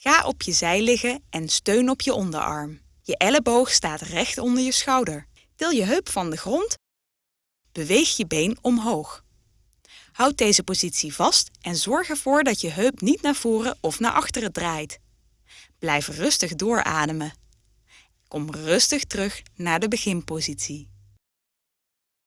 Ga op je zij liggen en steun op je onderarm. Je elleboog staat recht onder je schouder. Til je heup van de grond. Beweeg je been omhoog. Houd deze positie vast en zorg ervoor dat je heup niet naar voren of naar achteren draait. Blijf rustig doorademen. Kom rustig terug naar de beginpositie.